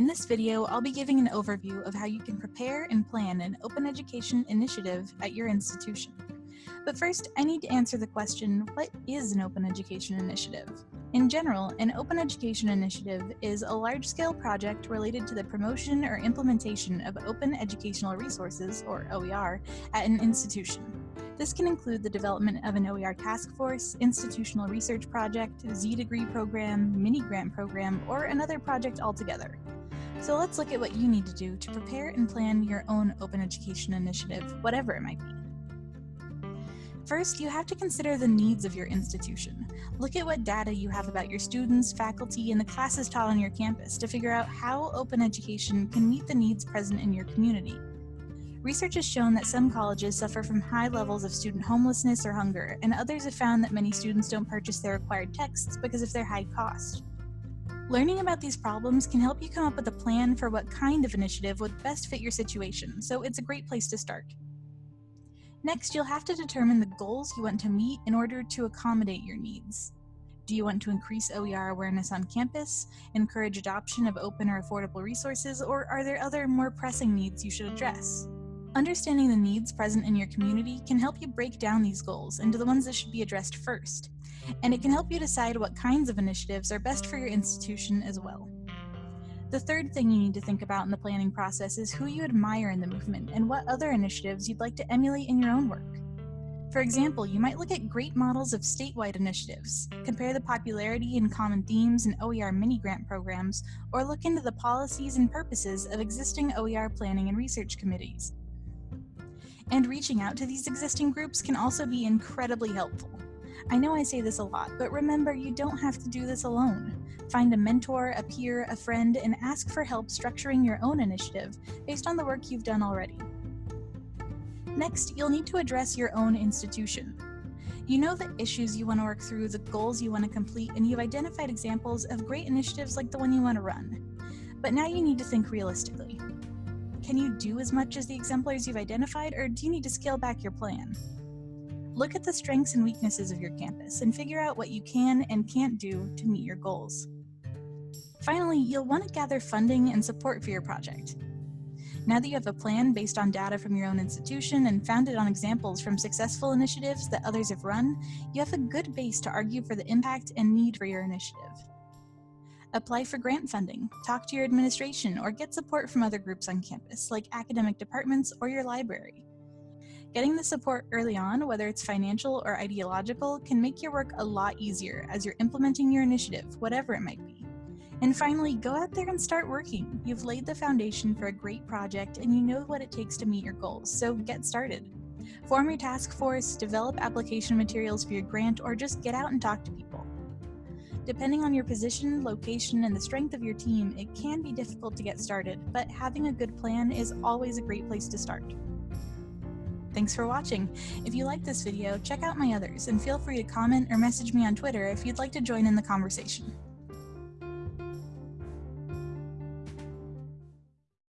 In this video, I'll be giving an overview of how you can prepare and plan an open education initiative at your institution. But first, I need to answer the question, what is an open education initiative? In general, an open education initiative is a large-scale project related to the promotion or implementation of open educational resources, or OER, at an institution. This can include the development of an OER task force, institutional research project, Z-degree program, mini-grant program, or another project altogether. So let's look at what you need to do to prepare and plan your own open education initiative, whatever it might be. First, you have to consider the needs of your institution. Look at what data you have about your students, faculty, and the classes taught on your campus to figure out how open education can meet the needs present in your community. Research has shown that some colleges suffer from high levels of student homelessness or hunger, and others have found that many students don't purchase their required texts because of their high cost. Learning about these problems can help you come up with a plan for what kind of initiative would best fit your situation, so it's a great place to start. Next, you'll have to determine the goals you want to meet in order to accommodate your needs. Do you want to increase OER awareness on campus, encourage adoption of open or affordable resources, or are there other more pressing needs you should address? Understanding the needs present in your community can help you break down these goals into the ones that should be addressed first, and it can help you decide what kinds of initiatives are best for your institution as well. The third thing you need to think about in the planning process is who you admire in the movement and what other initiatives you'd like to emulate in your own work. For example, you might look at great models of statewide initiatives, compare the popularity and common themes in OER mini-grant programs, or look into the policies and purposes of existing OER planning and research committees. And reaching out to these existing groups can also be incredibly helpful. I know I say this a lot, but remember you don't have to do this alone. Find a mentor, a peer, a friend, and ask for help structuring your own initiative based on the work you've done already. Next, you'll need to address your own institution. You know the issues you want to work through, the goals you want to complete, and you've identified examples of great initiatives like the one you want to run. But now you need to think realistically. Can you do as much as the exemplars you've identified, or do you need to scale back your plan? Look at the strengths and weaknesses of your campus and figure out what you can and can't do to meet your goals. Finally, you'll want to gather funding and support for your project. Now that you have a plan based on data from your own institution and founded on examples from successful initiatives that others have run, you have a good base to argue for the impact and need for your initiative. Apply for grant funding, talk to your administration, or get support from other groups on campus, like academic departments or your library. Getting the support early on, whether it's financial or ideological, can make your work a lot easier as you're implementing your initiative, whatever it might be. And finally, go out there and start working. You've laid the foundation for a great project and you know what it takes to meet your goals, so get started. Form your task force, develop application materials for your grant, or just get out and talk to people. Depending on your position, location, and the strength of your team, it can be difficult to get started, but having a good plan is always a great place to start. Thanks for watching. If you liked this video, check out my others and feel free to comment or message me on Twitter if you'd like to join in the conversation.